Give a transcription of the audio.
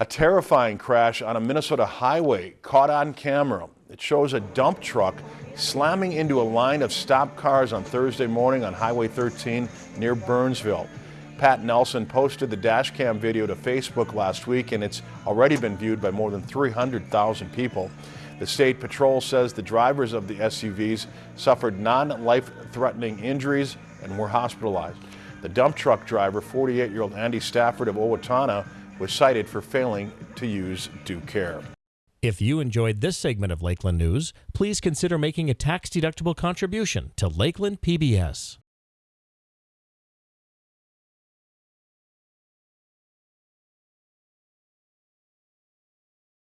A terrifying crash on a Minnesota highway caught on camera. It shows a dump truck slamming into a line of stopped cars on Thursday morning on Highway 13 near Burnsville. Pat Nelson posted the dashcam video to Facebook last week and it's already been viewed by more than 300,000 people. The state patrol says the drivers of the SUVs suffered non-life-threatening injuries and were hospitalized. The dump truck driver, 48-year-old Andy Stafford of Owatonna, was cited for failing to use due care. If you enjoyed this segment of Lakeland News, please consider making a tax-deductible contribution to Lakeland PBS.